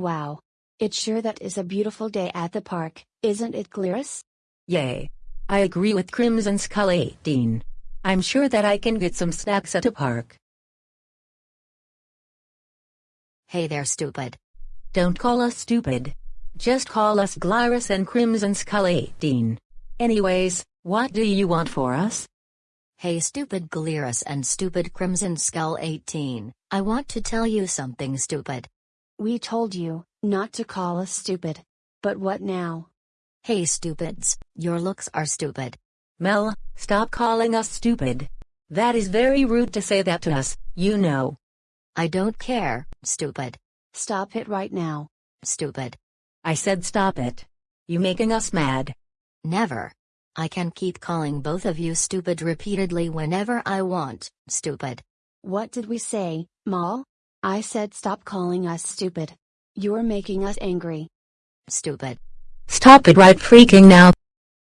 Wow. It's sure that is a beautiful day at the park, isn't it Glarus? Yay. I agree with Crimson Skull 18. I'm sure that I can get some snacks at a park. Hey there stupid. Don't call us stupid. Just call us Glarus and Crimson Skull 18. Anyways, what do you want for us? Hey stupid Glarus and stupid Crimson Skull 18, I want to tell you something stupid. We told you, not to call us stupid. But what now? Hey stupids, your looks are stupid. Mel, stop calling us stupid. That is very rude to say that to us, you know. I don't care, stupid. Stop it right now. Stupid. I said stop it. You making us mad. Never. I can keep calling both of you stupid repeatedly whenever I want, stupid. What did we say, Mal? I said stop calling us stupid. You're making us angry. Stupid. Stop it right freaking now.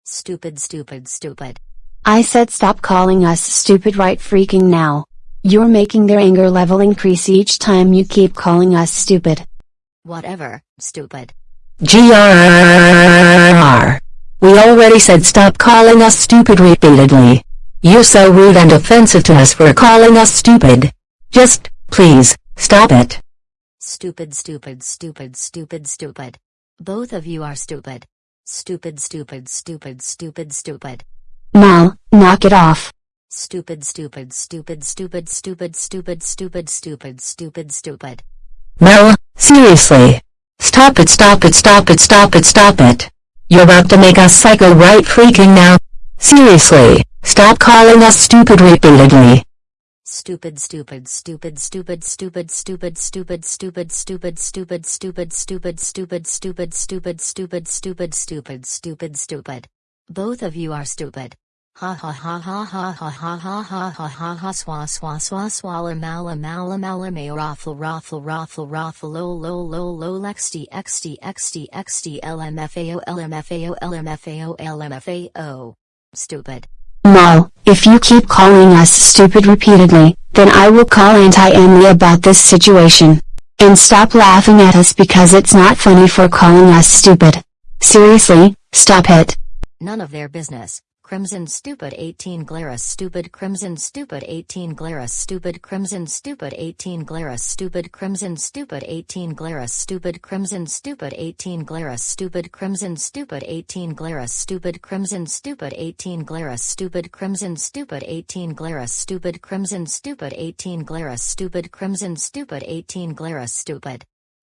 Stupid stupid stupid. I said stop calling us stupid right freaking now. You're making their anger level increase each time you keep calling us stupid. Whatever, stupid. GRR. We already said stop calling us stupid repeatedly. You're so rude and offensive to us for calling us stupid. Just, please, stop it. Stupid stupid stupid stupid stupid. Both of you are stupid. Stupid stupid stupid stupid stupid. Mal, knock it off. Stupid stupid stupid stupid stupid stupid stupid stupid stupid stupid. Mel, seriously. Stop it stop it stop it stop it stop it. You're about to make us psycho right freaking now. Seriously, stop calling us stupid repeatedly. Stupid stupid stupid stupid stupid stupid stupid stupid stupid stupid stupid stupid stupid stupid stupid stupid stupid stupid stupid stupid. Both of you are stupid. Ha ha ha ha ha ha ha ha ha ha ha ha swa swa swa swalla mala mala mala may raffle raffle raffle raffle lo lo lo lo xd xd xd xd lmfao lmfao lmfao lmfao. Stupid. Mal, if you keep calling us stupid repeatedly, then I will call Anti-Emily about this situation. And stop laughing at us because it's not funny for calling us stupid. Seriously, stop it. None of their business. Crimson Stupid 18 Glarus Stupid Crimson Stupid 18 Glarus Stupid Crimson Stupid 18 Glarus Stupid Crimson Stupid 18 Glarus Stupid Crimson Stupid 18 Glarus Stupid Crimson Stupid 18 Glarus Stupid Crimson Stupid 18 Glarus Stupid Crimson Stupid 18 Glarus Stupid Crimson Stupid 18 Glarus Stupid Crimson Stupid 18 Glarus Stupid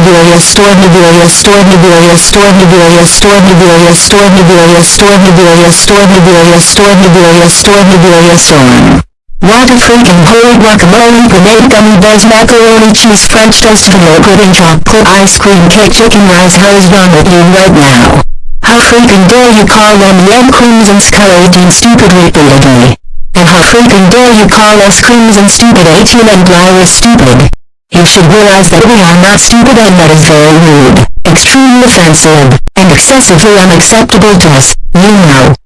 Nivelia store Nivelia store Nivelia store Nivelia store Nivelia store Nivelia store Nivelia store Nivelia store Nivelia store Nivelia store What a freaking holy guacamole grenade gummy bears macaroni cheese french toast vanilla pudding chocolate ice cream cake chicken rice how is wrong with you right now? How freaking dare you call them yum crimson skull 18 stupid repeatedly? And how freaking dare you call us crimson stupid 18 and Glarus stupid? You should realize that we are not stupid and that is very rude, extremely offensive, and excessively unacceptable to us, you know.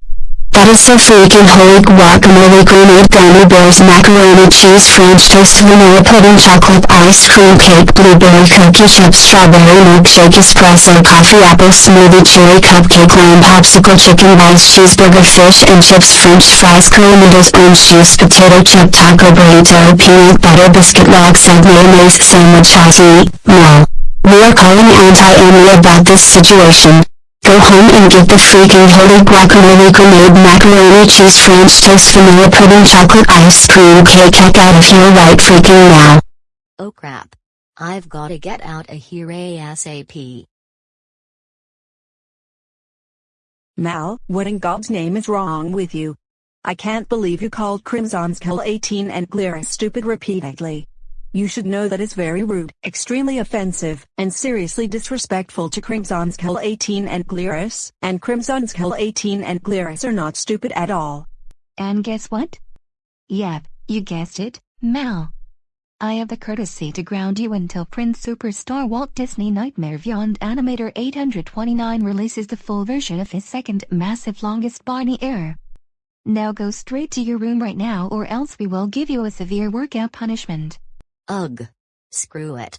So freaking holy guacamole grenade gummy bears macaroni cheese french toast vanilla pudding chocolate ice cream cake blueberry cookie chips strawberry milkshake espresso coffee apple smoothie cherry cupcake lamb popsicle chicken rice cheeseburger fish and chips french fries curly orange juice potato chip taco burrito peanut butter biscuit log egg mayonnaise sandwich chassis, no. We are calling Anti-Emily about this situation. Go home and get the freaking holy guacamole grenade macaroni cheese french toast vanilla pudding chocolate ice cream cake heck out of here right freaking now. Oh crap. I've gotta get out of here ASAP. Mal, what in God's name is wrong with you? I can't believe you called Crimson Skull 18 and Glarus stupid repeatedly. You should know that it's very rude, extremely offensive, and seriously disrespectful to Crimson Skull 18 and Glarus, and Crimson Skull 18 and Glarus are not stupid at all. And guess what? Yep, you guessed it, Mal. I have the courtesy to ground you until Prince Superstar Walt Disney Nightmare Beyond Animator 829 releases the full version of his second massive longest Barney error. Now go straight to your room right now or else we will give you a severe workout punishment. Ugh. Screw it.